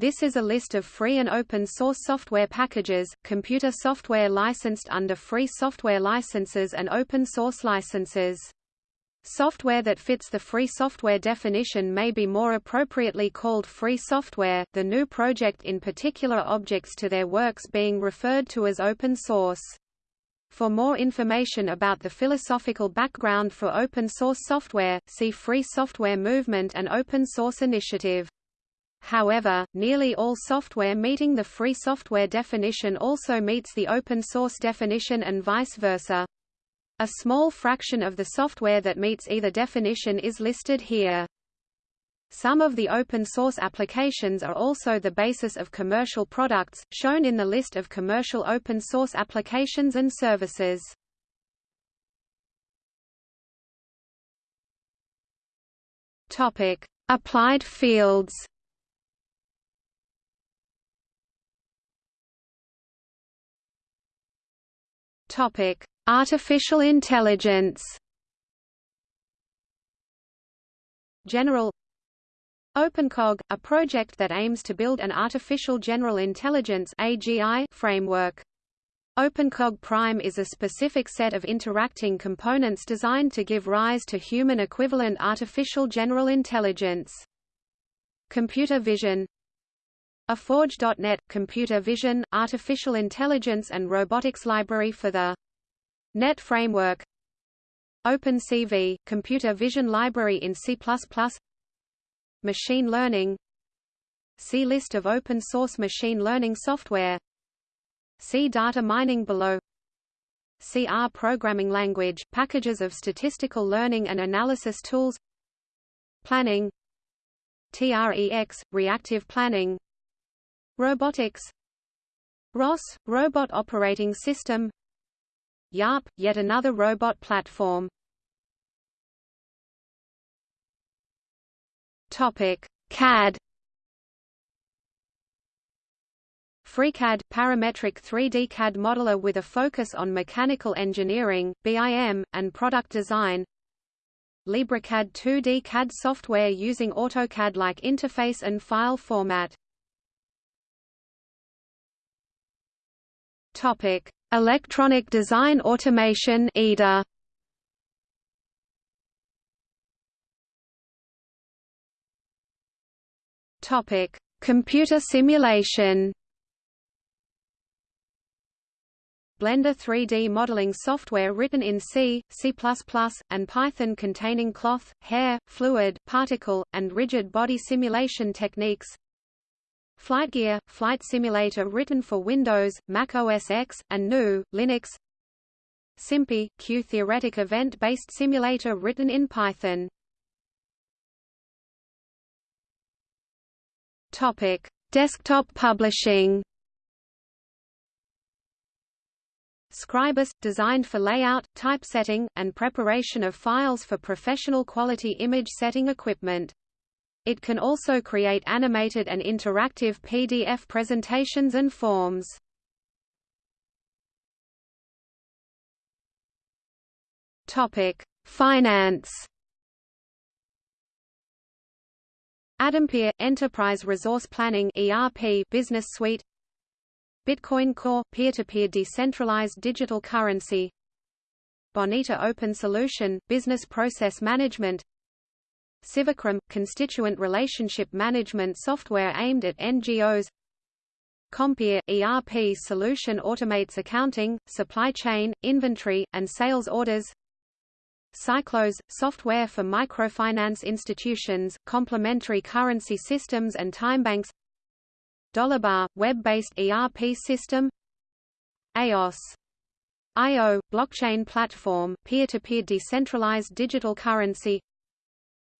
This is a list of free and open source software packages, computer software licensed under free software licenses and open source licenses. Software that fits the free software definition may be more appropriately called free software, the GNU project in particular objects to their works being referred to as open source. For more information about the philosophical background for open source software, see Free Software Movement and Open Source Initiative. However, nearly all software meeting the free software definition also meets the open source definition and vice versa. A small fraction of the software that meets either definition is listed here. Some of the open source applications are also the basis of commercial products, shown in the list of commercial open source applications and services. Topic: Applied fields. Topic: Artificial intelligence General OpenCog, a project that aims to build an artificial general intelligence AGI framework. OpenCog Prime is a specific set of interacting components designed to give rise to human equivalent artificial general intelligence. Computer vision AForge.NET, computer vision, artificial intelligence and robotics library for the Net Framework. OpenCV, Computer Vision Library in C++ Machine Learning. See List of open-source machine learning software. See Data mining below. CR programming language, packages of statistical learning and analysis tools. Planning. TREX, reactive planning Robotics. ROS, Robot Operating System. YARP, yet another robot platform. Topic: CAD. FreeCAD – parametric 3D CAD modeler with a focus on mechanical engineering, BIM, and product design. LibreCAD 2D CAD software using AutoCAD-like interface and file format Topic: Electronic Design Automation EDA. Topic: Computer simulation. Blender 3D modeling software written in C, C++, and Python containing cloth, hair, fluid, particle, and rigid body simulation techniques FlightGear, flight simulator written for Windows, Mac OS X, and GNU, Linux SimPy, Q-theoretic event-based simulator written in Python Topic: Desktop publishing. Scribus, designed for layout, typesetting, and preparation of files for professional quality image setting equipment. It can also create animated and interactive PDF presentations and forms. Topic: Finance. ADempiere Enterprise Resource Planning ERP Business Suite Bitcoin Core peer-to-peer -peer decentralized digital currency Bonita Open Solution Business Process Management CiviCRM – constituent relationship management software aimed at NGOs Compiere – ERP solution automates accounting, supply chain, inventory, and sales orders. Cyclos – software for microfinance institutions, complementary currency systems and timebanks Dolibarr – web-based ERP system. EOS IO – blockchain platform, peer-to-peer -peer decentralized digital currency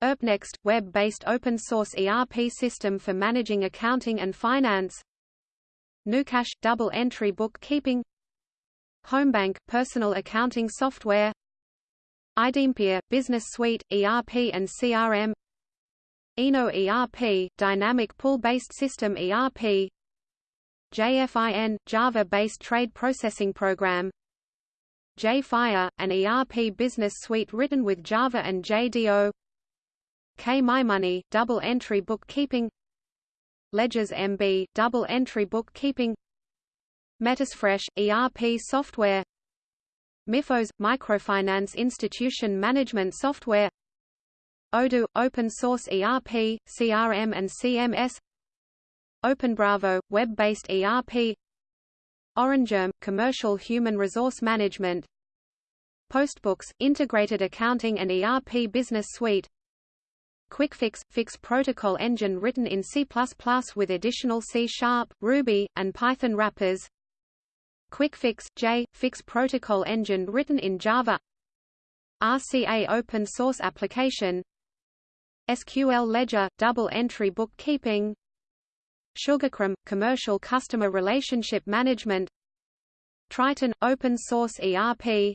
ERPNext – web-based open-source ERP system for managing accounting and finance. GnuCash, – double-entry bookkeeping. Homebank – personal accounting software. iDempiere – Business Suite, ERP and CRM Eno ERP – dynamic pool-based system ERP JFIN – Java-based trade processing program. JFire – an ERP business suite written with Java and JDO K-MyMoney, double-entry bookkeeping. LedgerSMB, double entry bookkeeping. Metasfresh, ERP software. MIFOS, microfinance institution management software. Odoo, open source ERP, CRM and CMS OpenBravo, web-based ERP OrangeHRM, commercial human resource management. Postbooks, integrated accounting and ERP business suite QuickFix – Fix protocol engine written in C++ with additional C-sharp, Ruby, and Python wrappers. QuickFix J Fix protocol engine written in Java. RCA open source application. SQL Ledger double entry bookkeeping. SugarCRM commercial customer relationship management. Tryton open source ERP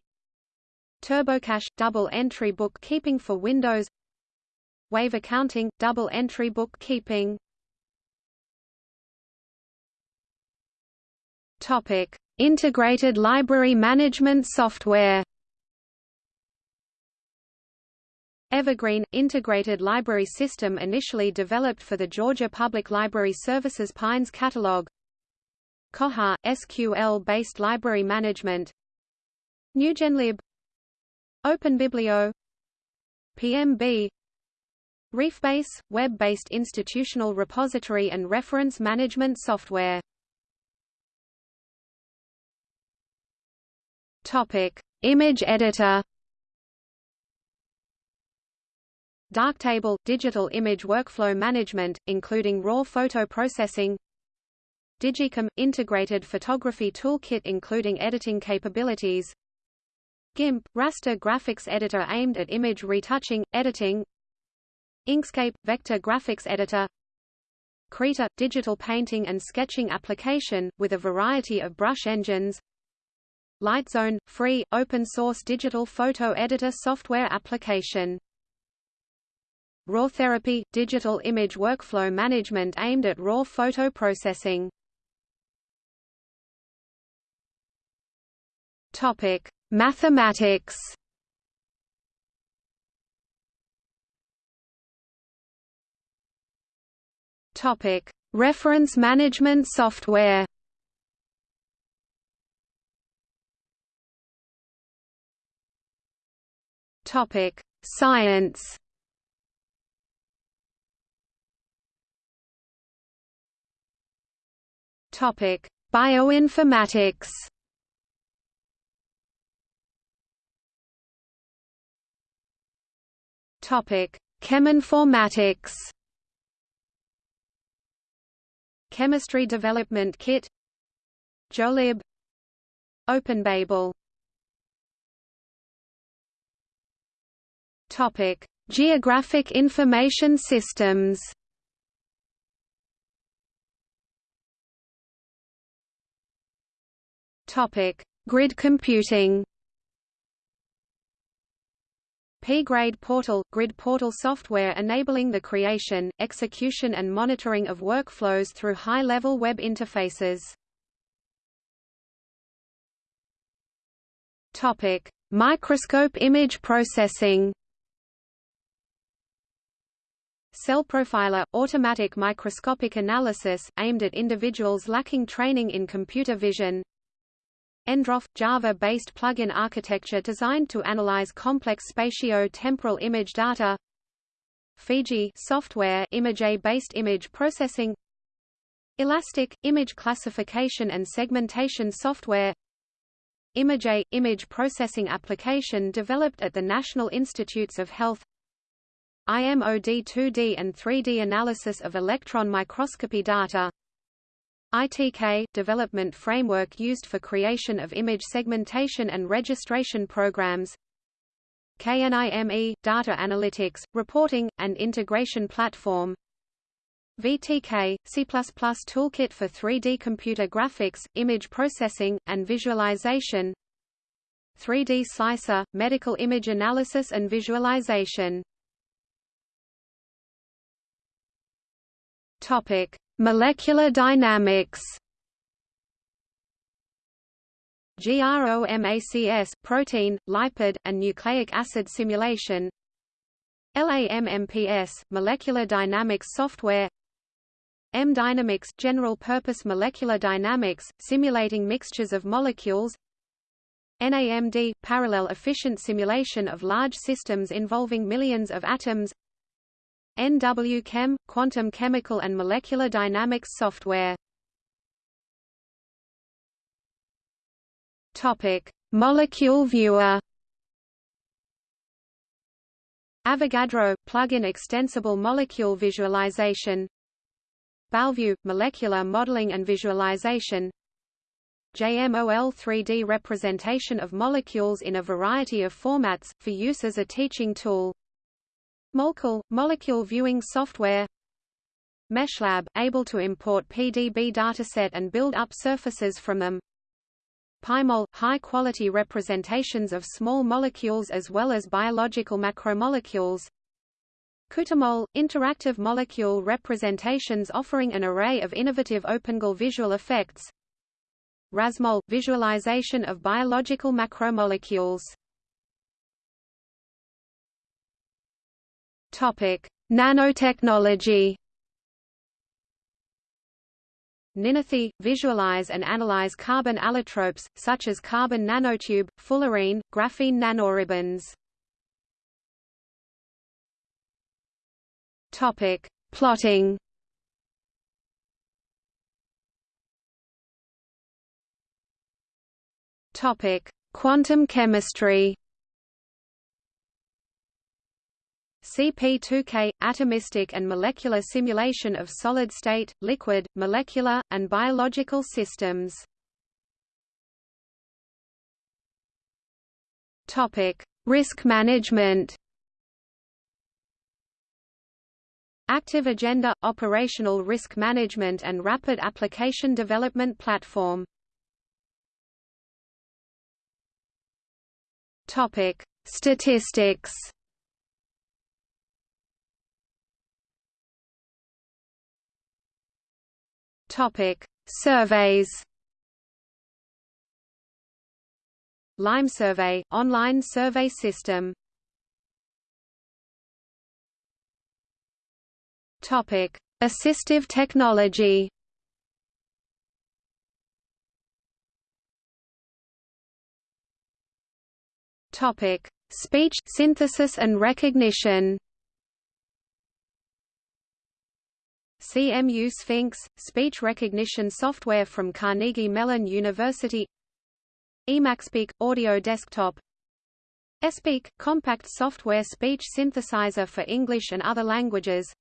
TurboCash double entry bookkeeping for Windows Wave accounting double entry bookkeeping. Topic Integrated Library Management Software. Evergreen – Integrated Library System initially developed for the Georgia Public Library Services Pines Catalog. Koha – SQL-based library management. NewGenLib. OpenBiblio PMB refbase – web-based institutional repository and reference management software. Topic: Image editor. Darktable – digital image workflow management, including raw photo processing. digiKam – integrated photography toolkit including editing capabilities. GIMP – raster graphics editor aimed at image retouching, editing Inkscape – vector graphics editor Krita – digital painting and sketching application, with a variety of brush engines LightZone – free, open-source digital photo editor software application. RawTherapee – digital image workflow management aimed at raw photo processing. Topic: Mathematics. Topic: Reference management software. Topic: Science. Topic: Bioinformatics. Topic: Cheminformatics. Chemistry Development Kit JOELib OpenBabel Topic: Geographic Information Systems. Topic: Grid computing. P-Grade Portal – Grid portal software enabling the creation, execution and monitoring of workflows through high-level web interfaces. Topic: Microscope image processing. Cell Profiler – automatic microscopic analysis, aimed at individuals lacking training in computer vision Endrov – Java-based plugin architecture designed to analyze complex spatio-temporal image data. Fiji software ImageJ-based image processing. ilastik – image classification and segmentation software. ImageJ – image processing application developed at the National Institutes of Health. IMOD 2D and 3D analysis of electron microscopy data ITK – development framework used for creation of image segmentation and registration programs KNIME – data analytics, reporting, and integration platform VTK – C++ toolkit for 3D computer graphics, image processing, and visualization 3D Slicer – medical image analysis and visualization. Topic: Molecular dynamics. GROMACS protein, lipid, and nucleic acid simulation. LAMMPS molecular dynamics software. M Dynamics general purpose molecular dynamics, simulating mixtures of molecules NAMD parallel efficient simulation of large systems involving millions of atoms NWChem quantum chemical and molecular dynamics software. Topic Molecule Viewer. Avogadro – plug-in extensible molecule visualization. BALLView – molecular modeling and visualization. JMOL 3D representation of molecules in a variety of formats, for use as a teaching tool Molekel – molecule viewing software. Meshlab – able to import PDB dataset and build up surfaces from them. PyMol – high-quality representations of small molecules as well as biological macromolecules. QuteMol – interactive molecule representations offering an array of innovative OpenGL visual effects. Rasmol – visualization of biological macromolecules Nanotechnology Ninithi – visualize and analyze carbon allotropes, such as carbon nanotube, fullerene, graphene nanoribbons. Topic: Plotting. Topic: Quantum chemistry. CP2K – atomistic and molecular simulation of solid-state, liquid, molecular, and biological systems. Topic Risk management. Active Agenda – operational risk management and rapid application development platform. Topic Statistics Topic: Surveys. Lime Survey online survey system. Topic: Assistive technology. Topic: Speech synthesis and recognition. CMU Sphinx, speech recognition software from Carnegie Mellon University. Emacspeak, audio desktop. Espeak, compact software speech synthesizer for English and other languages.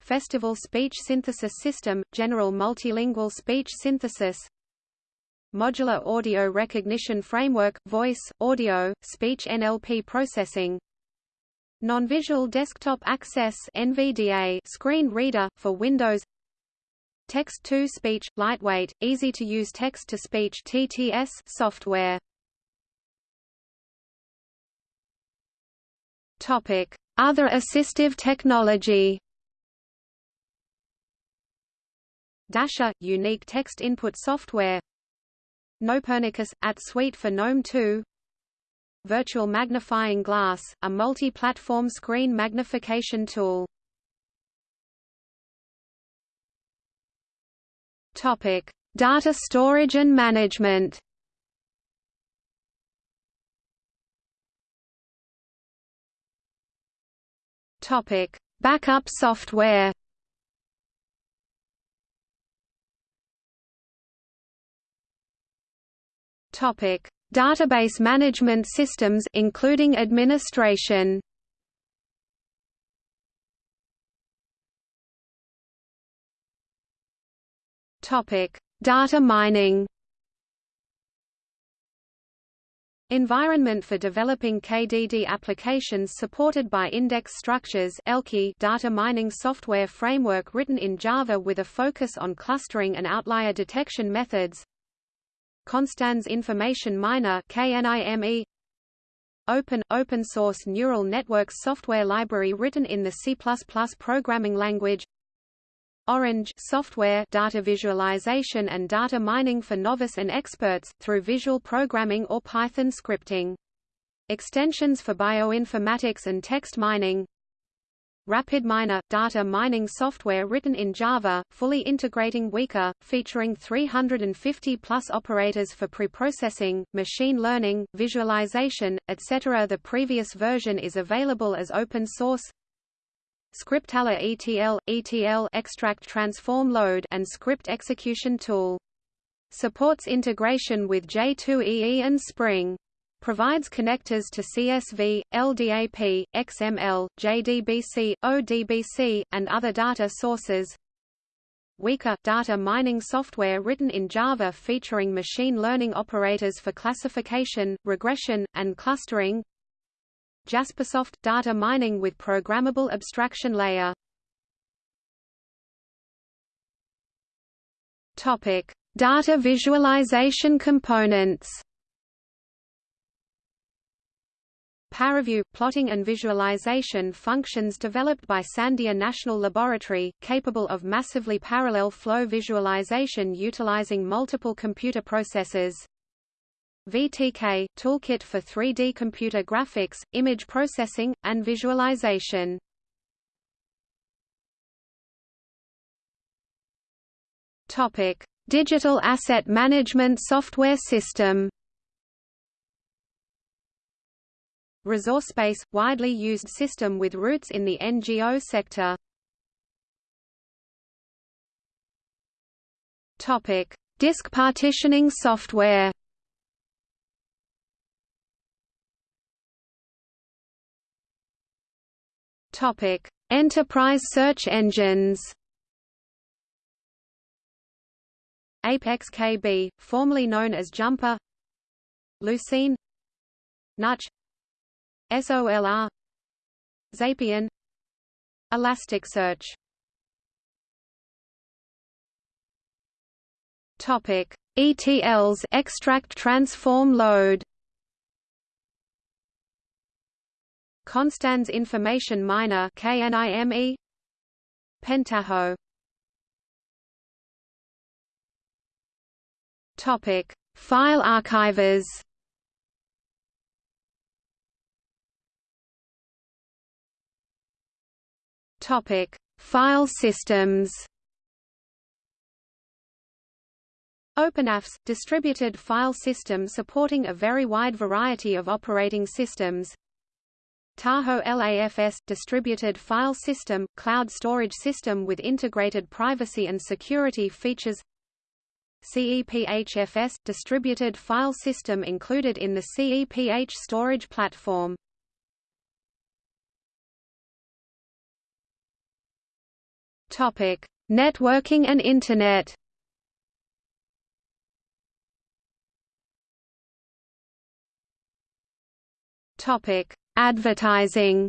Festival Speech Synthesis System, general multilingual speech synthesis. Modular Audio Recognition Framework, Voice, Audio, Speech NLP Processing Non-Visual Desktop Access NVDA screen reader, for Windows. Text-to-speech, lightweight, easy-to-use text-to-speech TTS software. Topic. Other assistive technology. Dasher – unique text input software. Gnopernicus – at suite for GNOME 2 Virtual Magnifying Glass, a multi-platform screen magnification tool. Topic: Data storage and management. Topic: Backup software. Topic: Database management systems including administration. Topic: Data mining. Environment for developing KDD applications supported by Index Structures ELKI data mining software framework written in Java with a focus on clustering and outlier detection methods Konstanz Information Miner KNIME Open open source neural networks software library written in the C++ programming language. Orange software data visualization and data mining for novice and experts through visual programming or Python scripting. Extensions for bioinformatics and text mining RapidMiner – data mining software written in Java, fully integrating Weka, featuring 350-plus operators for preprocessing, machine learning, visualization, etc. The previous version is available as open source Scriptella ETL, ETL extract transform load and script execution tool. Supports integration with J2EE and Spring provides connectors to CSV, LDAP, XML, JDBC, ODBC, and other data sources. Weka – data mining software written in Java featuring machine learning operators for classification, regression, and clustering. Jaspersoft – data mining with programmable abstraction layer. Topic: Data visualization components ParaView – plotting and visualization functions developed by Sandia National Laboratory, capable of massively parallel flow visualization utilizing multiple computer processors. VTK – toolkit for 3D computer graphics, image processing, and visualization. Digital asset management software system ResourceSpace – widely used system with roots in the NGO sector. Topic: Disk partitioning software. Topic: Enterprise search engines. Apex KB, formerly known as Jumper. Lucene. Nutch SOLR Xapian Elasticsearch. Topic ETLs extract transform load. Konstanz Information Miner KNIME Pentaho. Topic File archivers Topic: File systems. OpenAFS – distributed file system supporting a very wide variety of operating systems. Tahoe LAFS – distributed file system, cloud storage system with integrated privacy and security features. CEPHFS – distributed file system included in the CEPH storage platform Topic: Networking and Internet. Topic: Advertising.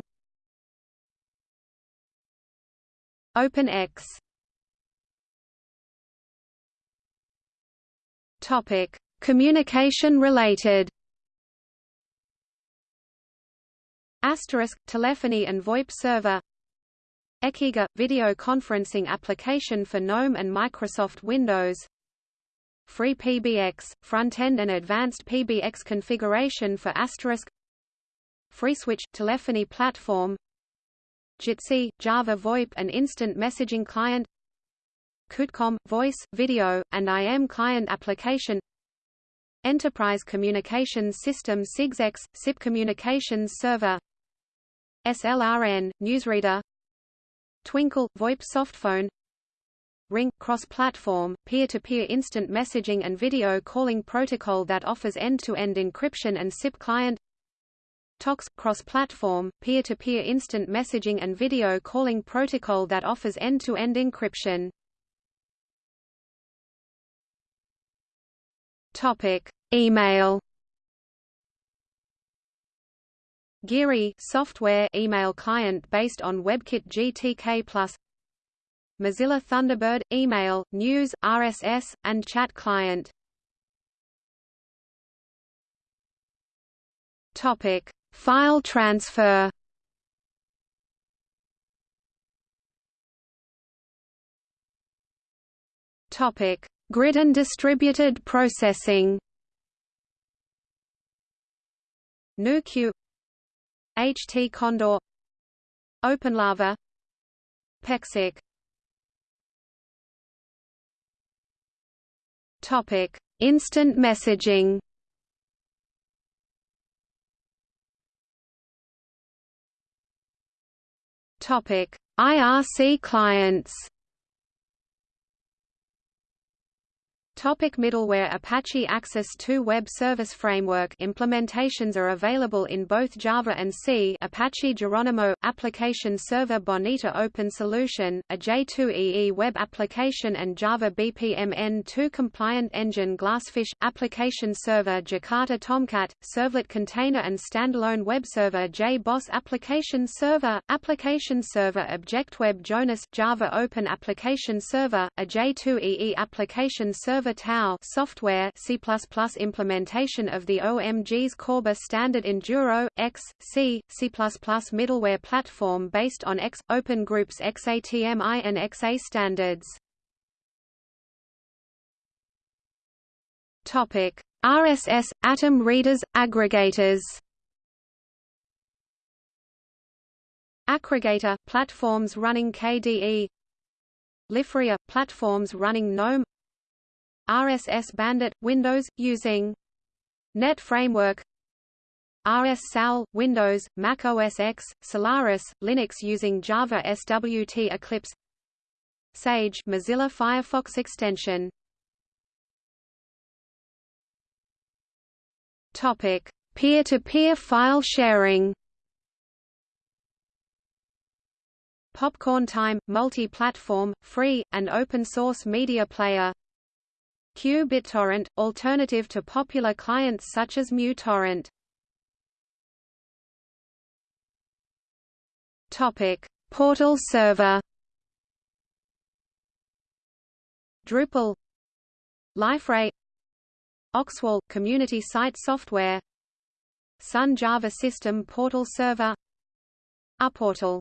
OpenX. Topic: Communication related. Asterisk telephony and VoIP server Ekiga – video conferencing application for GNOME and Microsoft Windows. Free PBX – front-end and advanced PBX configuration for Asterisk. FreeSwitch – telephony platform. Jitsi – Java VoIP and instant messaging client. QuteCom – voice, video, and IM client application. Enterprise Communications System SIGSEX – SIP Communications Server. SLRN – Newsreader Twinkle – VoIP softphone Ring – cross-platform, peer-to-peer instant messaging and video calling protocol that offers end-to-end -end encryption and SIP client. TOX – cross-platform, peer-to-peer instant messaging and video calling protocol that offers end-to-end -end encryption. Topic: Email Geary software email client based on WebKit GTK+, Mozilla Thunderbird email, news, RSS, and chat client. Topic: File transfer. Topic: Grid and distributed processing. NuQ HT Condor OpenLava PEXIC Topic: Instant messaging. Topic: IRC clients. Topic middleware Apache Access 2 Web Service Framework implementations are available in both Java and C Apache Geronimo, Application Server Bonita Open Solution, a J2EE web application and Java BPMN2 compliant engine Glassfish, Application Server Jakarta Tomcat, Servlet Container and Standalone Web Server JBoss Application Server, Application Server ObjectWeb Jonas Java Open Application Server, a J2EE Application Server Java TAO software C++ implementation of the OMG's Corba standard Enduro, X, C, C++ middleware platform based on X, Open Groups XATMI and XA standards. RSS Atom readers aggregators. Akregator platforms running KDE. Liferea platforms running GNOME. RSS Bandit Windows using Net Framework. RSSOwl, Windows, Mac OS X, Solaris, Linux using Java SWT Eclipse. Sage Mozilla Firefox extension. Topic: Peer-to-peer -peer file sharing. Popcorn Time, multi-platform, free, and open-source media player Q-BitTorrent, alternative to popular clients such as MuTorrent. Topic: Portal server. Drupal, Liferay, Oxwall community site software, Sun Java System Portal Server, uPortal.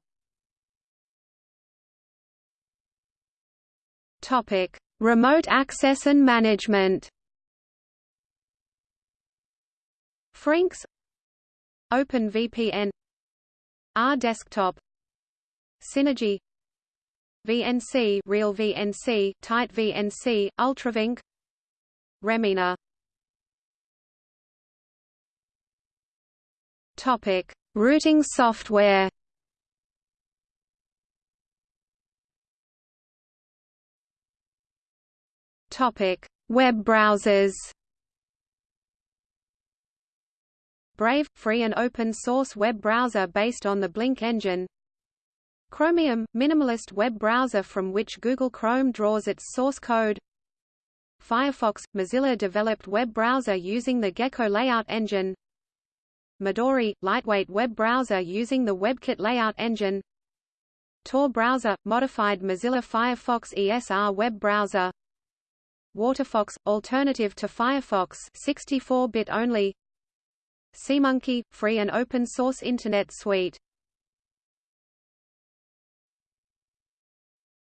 Topic: Remote access and management. Frinks OpenVPN RDesktop Synergy VNC Real VNC Tight VNC UltraVNC Remmina. Topic Routing software Topic: Web browsers. Brave – free and open-source web browser based on the Blink engine. Chromium – minimalist web browser from which Google Chrome draws its source code. Firefox – Mozilla-developed web browser using the Gecko layout engine. Midori – lightweight web browser using the WebKit layout engine. Tor browser – modified Mozilla Firefox ESR web browser WaterFox – alternative to Firefox 64-bit only SeaMonkey – free and open-source Internet suite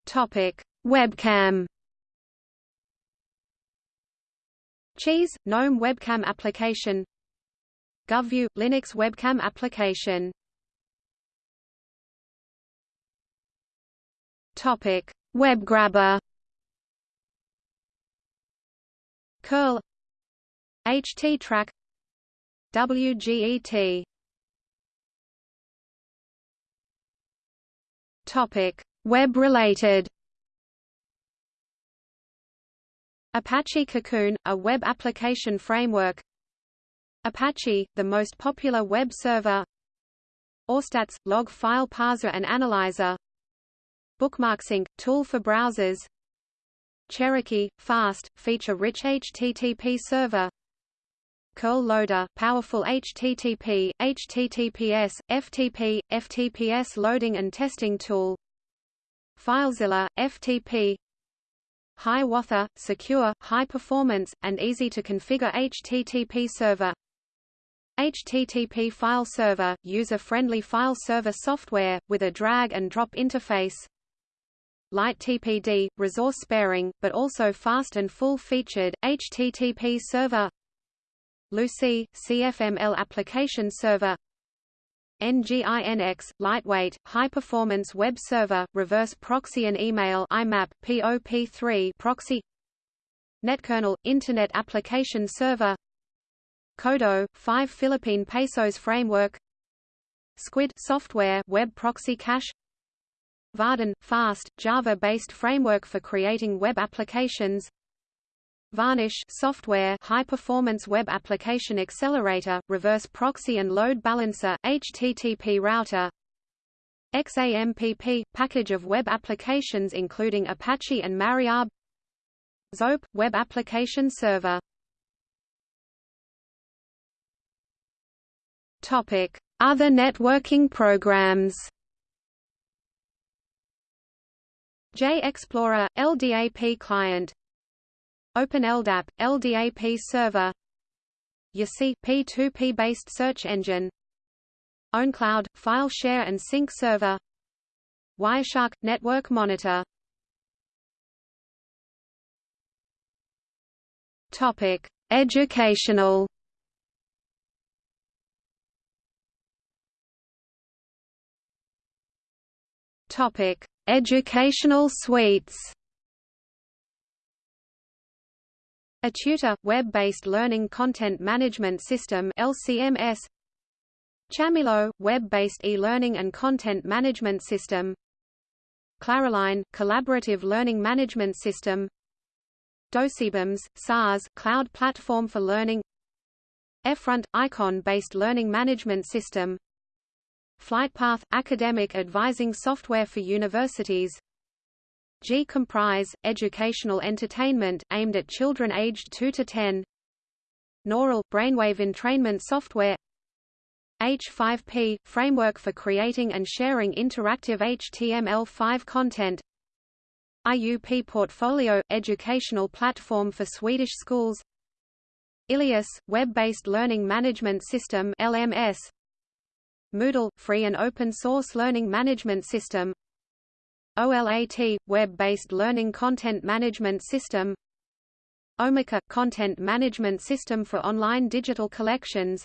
Topic: Webcam. Cheese GNOME webcam application. Guvcview Linux webcam application. Topic: WebGrabber. Curl httrack wget topic web related. Apache Cocoon, a web application framework. Apache, the most popular web server. AWStats, log file parser and analyzer. Bookmarksync, tool for browsers Cherokee, fast, feature-rich HTTP server. Curl loader, powerful HTTP, HTTPS, FTP, FTPS loading and testing tool. FileZilla, FTP Hiawatha, secure, high performance, and easy to configure HTTP server. HTTP file server, user-friendly file server software, with a drag-and-drop interface lighttpd, resource sparing, but also fast and full-featured, HTTP server Lucee, CFML application server NGINX, lightweight, high-performance web server, reverse proxy and email IMAP, POP3 proxy Netkernel, Internet Application Server Kodo, 5 Philippine Pesos Framework Squid software web proxy cache Vaadin, fast, Java-based framework for creating web applications. Varnish software high-performance web application accelerator, reverse proxy and load balancer, HTTP router. XAMPP – package of web applications including Apache and MariaDB ZOPE – web application server. Other networking programs JXplorer – LDAP client. OpenLDAP – LDAP server. YaCy P2P-based search engine. OwnCloud – file share and sync server. Wireshark – network monitor. Topic: Educational. Topic: Educational suites. A tutor web-based learning content management system LCMS. Chamilo web-based e-learning and content management system. Claroline collaborative learning management system. Docebums, SaaS cloud platform for learning eFront – icon-based learning management system FlightPath – academic advising software for universities. GCompris – educational entertainment, aimed at children aged 2 to 10 Gnaural – brainwave entrainment software. H5P – framework for creating and sharing interactive HTML5 content. IUP Portfolio – educational platform for Swedish schools. Ilias – web-based learning management system LMS Moodle – free and open-source learning management system. OLAT – web-based learning content management system. Omeka – content management system for online digital collections.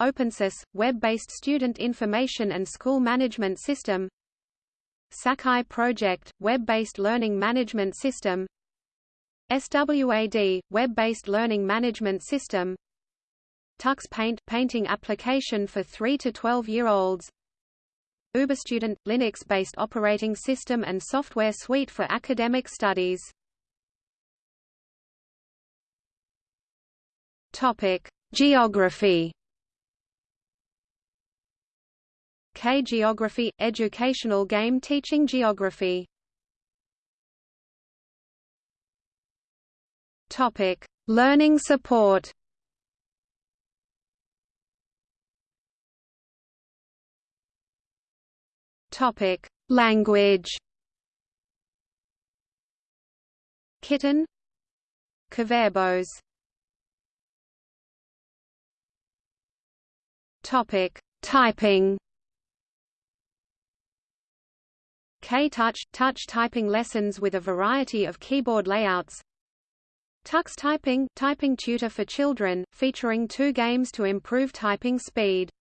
openSIS – web-based student information and school management system. Sakai Project, web-based learning management system. SWAD, web-based learning management system Tux Paint, painting application for 3 to 12-year-olds UberStudent, Linux-based operating system and software suite for academic studies. Topic: Geography. K Geography – Educational game teaching geography. Topic: Learning support. Topic: Language. Kiten. Kverbos. Topic: Typing. K-Touch – touch typing lessons with a variety of keyboard layouts Tux Typing – typing tutor for children, featuring two games to improve typing speed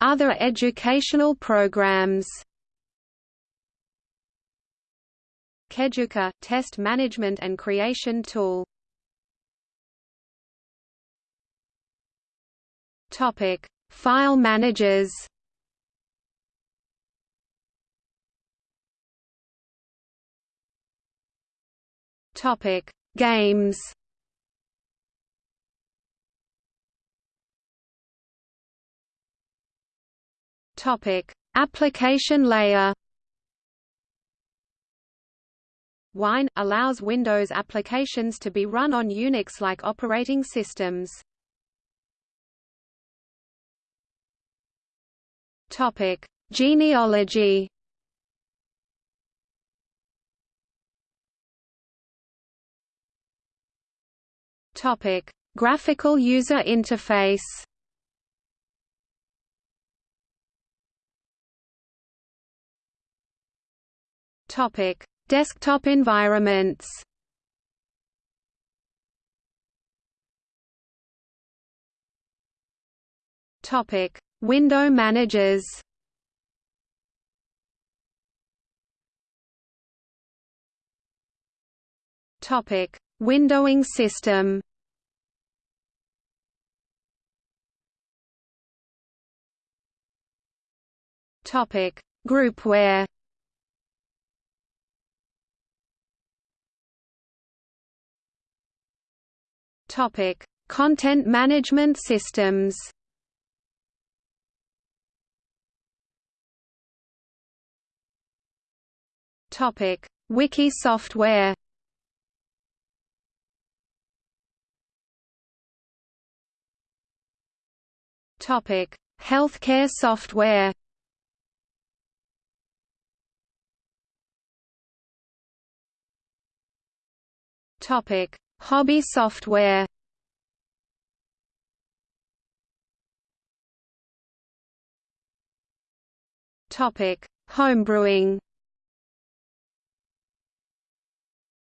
Other educational programs? KEduca – test management and creation tool. Topic. File managers? Topic: Games. Topic: Application layer. Wine allows Windows applications to be run on Unix-like operating systems. Topic: Genealogy. Topic: Graphical user interface. Topic: Desktop environments. Topic: Window managers. Topic: Windowing system. Topic: Groupware. Topic: Content management systems. Topic: Wiki software. Topic: Healthcare software. Topic: Hobby software. Topic: Homebrewing.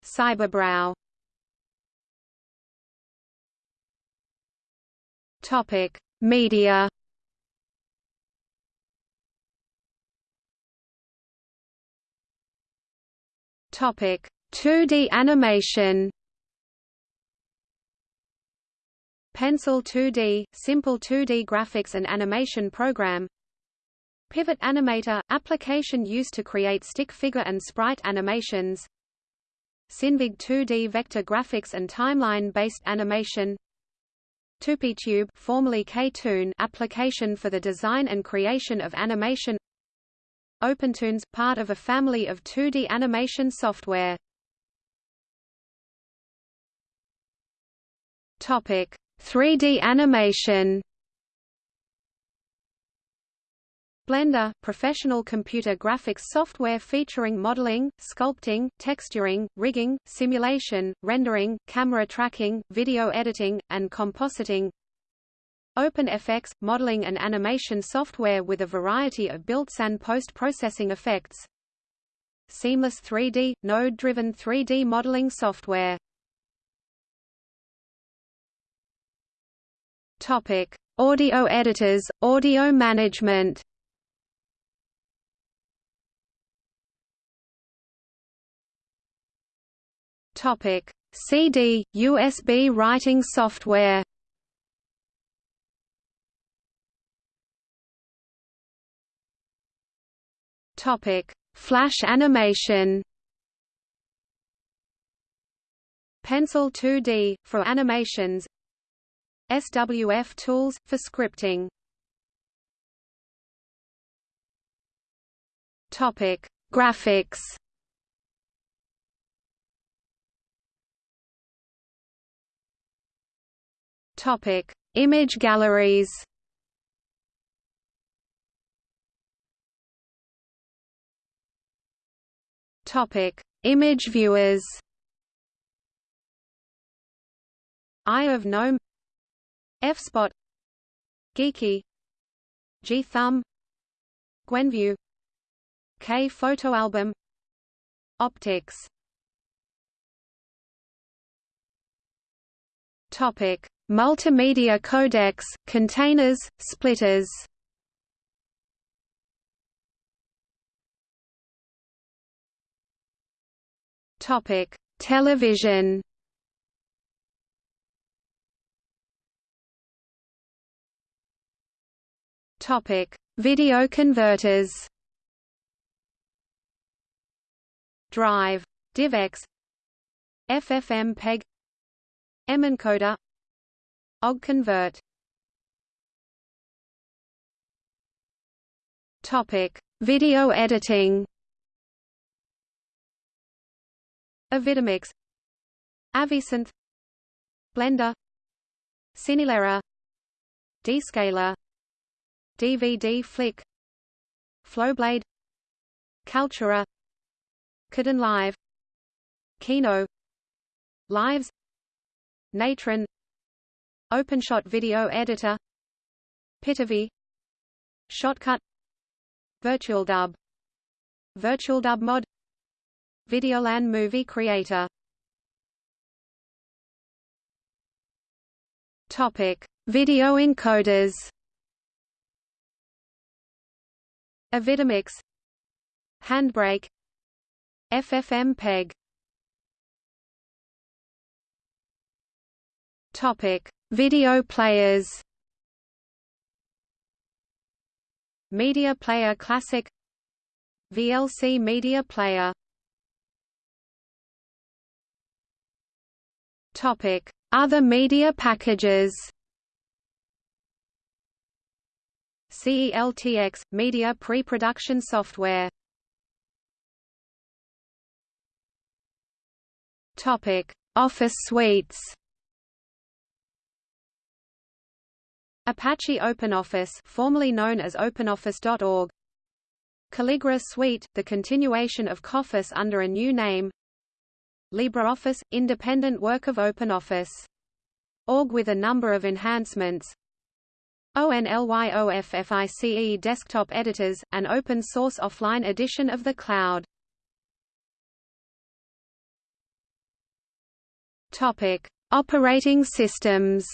Cyberbrow. Topic: Media. Topic: 2D animation. Pencil 2D, simple 2D graphics and animation program. Pivot Animator – application used to create stick figure and sprite animations. Synfig 2D vector graphics and timeline-based animation. TupiTube formerly KToon application for the design and creation of animation. OpenToonz – part of a family of 2D animation software. Topic 3D animation Blender – professional computer graphics software featuring modeling, sculpting, texturing, rigging, simulation, rendering, camera tracking, video editing, and compositing. OpenFX – modeling and animation software with a variety of built and post-processing effects. Seamless 3D – node-driven 3D modeling software Topic: Audio editors, audio management. Topic: CD, USB writing software. Topic: Flash animation. Pencil 2D for animations SWF tools, for scripting Topic: Graphics. Topic: Image galleries. Topic: Image viewers. Eye of Gnome F-Spot Geeqie G-Thumb Gwenview K photo album Opticks. Topic Multimedia codecs, containers, splitters. Topic Television Topic: Video converters. Drive, DivX, FFmpeg, mencoder, OggConvert. Topic: Video editing. Avidemux, Avisynth, Blender, Cinelerra, DScaler DVD Flick Flowblade Cultura Kaltura Kdenlive Kino Lives Natron OpenShot Video Editor Pitivi Shotcut VirtualDub VirtualDub Mod Videolan Movie Creator. Topic: Video encoders Avidemux Handbrake. FFmpeg Topic: Video players. Media Player Classic. VLC Media Player. Topic: Other media packages. CELTX Media Pre-Production Software. Topic: Office suites. Apache OpenOffice formerly known as OpenOffice.org Calligra Suite, the continuation of KOffice under a new name LibreOffice – independent work of OpenOffice. Org with a number of enhancements ONLYOFFICE desktop editors, an open-source offline edition of the cloud. Topic: Operating systems.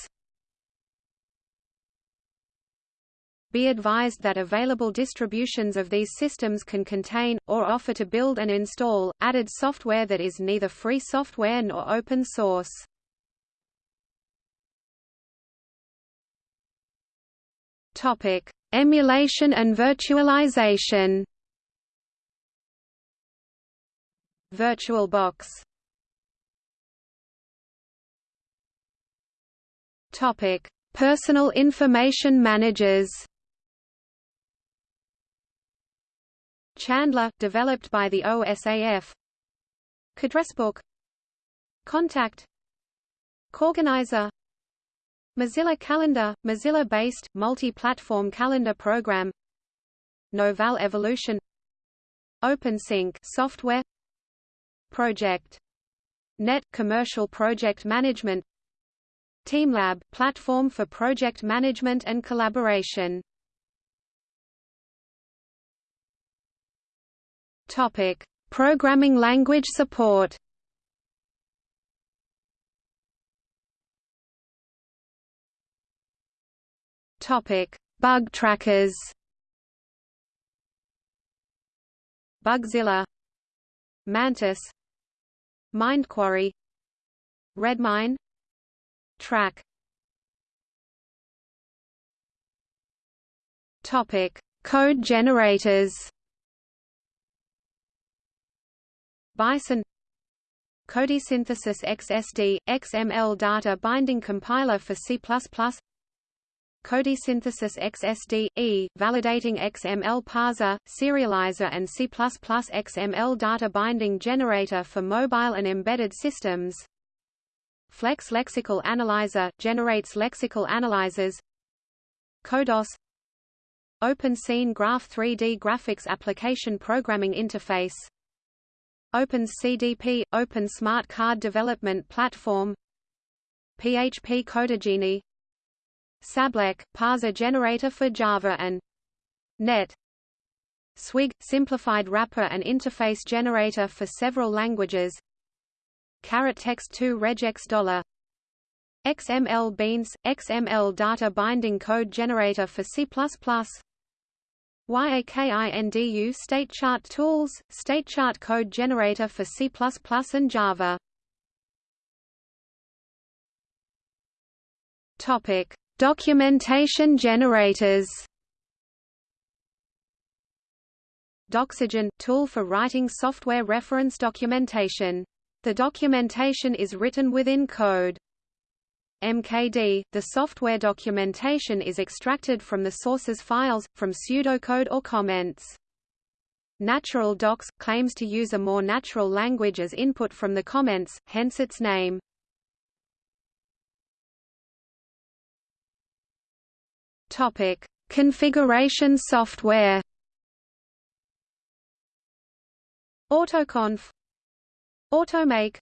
Be advised that available distributions of these systems can contain, or offer to build and install, added software that is neither free software nor open source. Topic: Emulation and virtualization. VirtualBox. Topic: Personal information managers. Chandler, developed by the OSAF KAddressBook Kontact KOrganizer Mozilla Calendar – Mozilla-based, multi-platform calendar program. Novell Evolution. OpenSync software. Project. Net – commercial project management. TeamLab – platform for project management and collaboration. Topic: Programming language support. Topic: Bug trackers. Bugzilla, Mantis, MindQuarry, Redmine, Trac. Topic: Code generators. Bison. Codesynthesis XSD, XML data binding compiler for C++ Codesynthesis XSD, E, validating XML parser, serializer and C++ XML data binding generator for mobile and embedded systems. Flex Lexical Analyzer, generates lexical analyzers. CoDOS OpenScene Graph 3D graphics application programming interface. OpenSCDP – Open Smart Card Development Platform. PHP CodeGenie SableCC – parser generator for Java and .NET. Swig – simplified wrapper and interface generator for several languages. Caret Text2 regex dollar. XML Beans – XML data binding code generator for C++ YAKINDU state chart tools, state chart code generator for C++ and Java. Topic: Documentation generators. Doxygen tool for writing software reference documentation. The documentation is written within code. MKD, the software documentation is extracted from the source's files, from pseudocode or comments. Natural Docs, claims to use a more natural language as input from the comments, hence its name. Topic: Configuration software. AutoConf, AutoMake,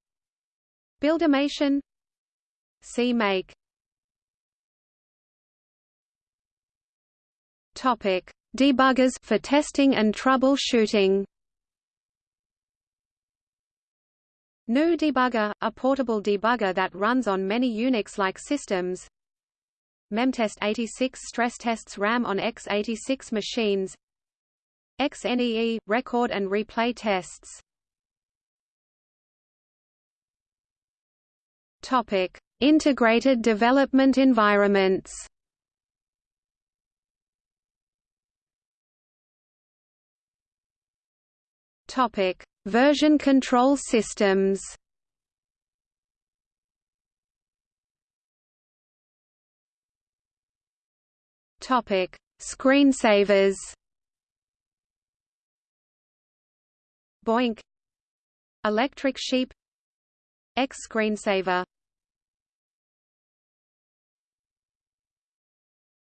Buildimation, CMake Topic: Debuggers for testing and troubleshooting. GNU Debugger, a portable debugger that runs on many Unix-like systems. Memtest 86 stress tests RAM on x86 machines. XNEE – record and replay tests Topic: Integrated development environments. Version control systems. Topic: Screensavers. BOINC. Electric Sheep. X screensaver.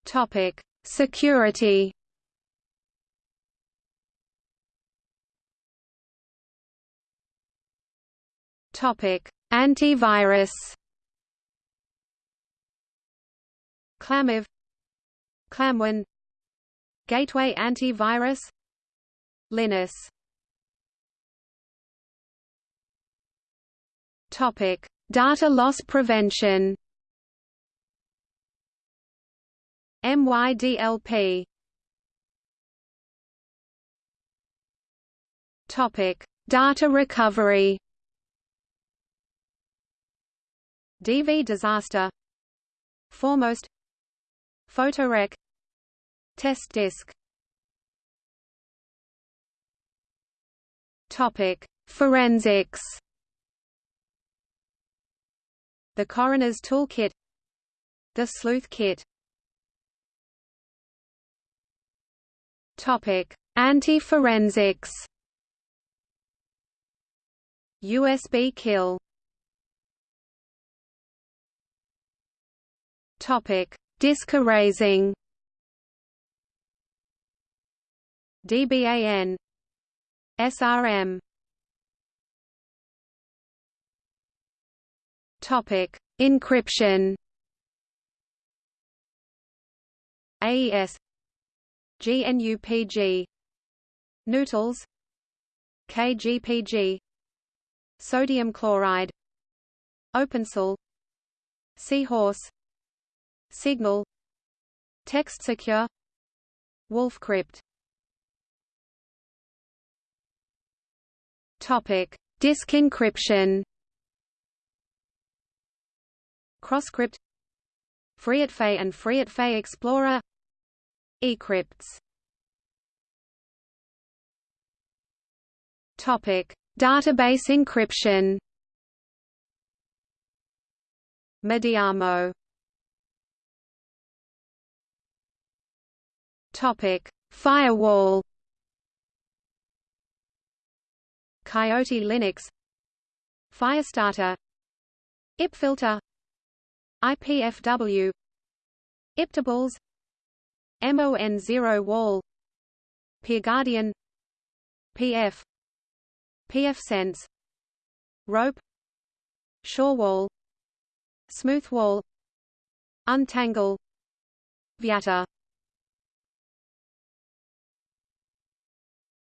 Topic Security. Topic Antivirus. ClamAV Clamwin Gateway Antivirus Linus Topic: Data loss prevention. MYDLP. Topic: Data recovery. dvdisaster. Foremost. Photorec. Test disk. Topic: Forensics. The Coroner's Toolkit The Sleuth Kit Topic: Anti-forensics. USB kill. Topic: Disk erasing. DBAN. SRM. Topic: Encryption. AES GNUPG Noodles. KGPG Sodium chloride. OpenSSL Seahorse. Signal. Text Secure. Wolfcrypt Topic. Disk encryption. Crosscrypt. FreeOTFE and FreeOTFE Explorer. eCryptfs. Topic. Database encryption. Mediamo. Topic. Firewall Coyote Linux Firestarter IPFilter IPFW IPTables m0n0wall PeerGuardian PF pfSense Rope Shorewall Smoothwall Untangle Vyatta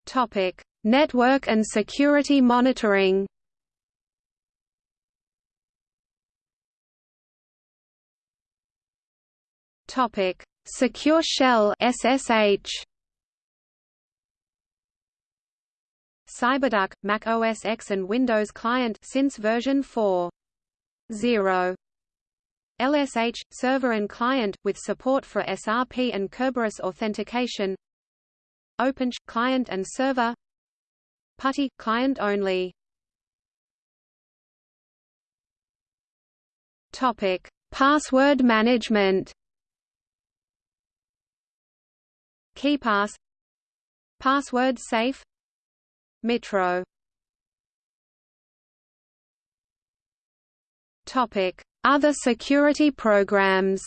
Topic Network and security monitoring Topic: Secure Shell (SSH). CyberDuck, Mac OS X and Windows Client since version 4.0. LSH server and client with support for SRP and Kerberos authentication. OpenSSH client and server. PuTTY client only. Topic: Password management. KeePass Password safe Mitro Topic Other security programs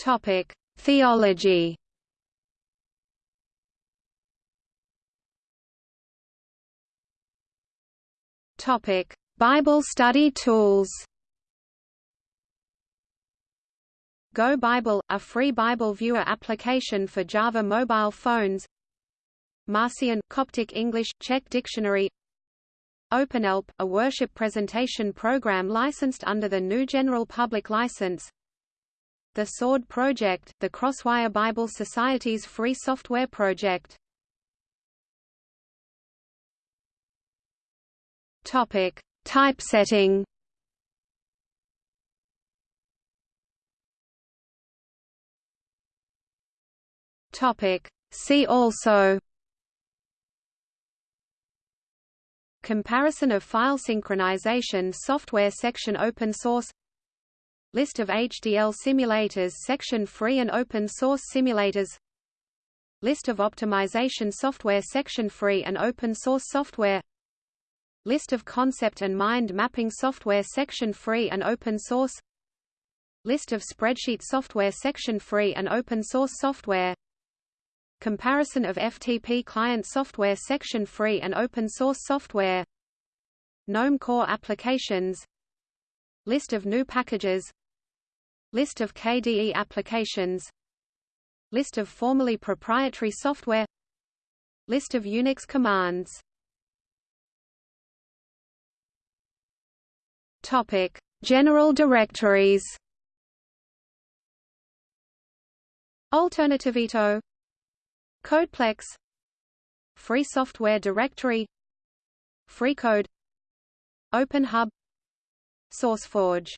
Topic Theology. Topic Bible study tools. Go Bible, a free Bible viewer application for Java mobile phones. Marcion Coptic English Czech dictionary. OpenLP, a worship presentation program licensed under the new General Public License The Sword Project, the Crosswire Bible Society's free software project. Topic: Typesetting. Topic: See also Comparison of file synchronization software section Open source List of HDL simulators section Free and open source simulators. List of optimization software section Free and open source software. List of concept and mind mapping software section Free and open source. List of spreadsheet software section Free and open source software. Comparison of FTP client software section Free and open source software. GNOME Core applications. List of new packages List of KDE applications. List of formerly proprietary software. List of Unix commands. Topic: General directories. Alternativeto Codeplex. Free Software Directory. FreeCode OpenHub SourceForge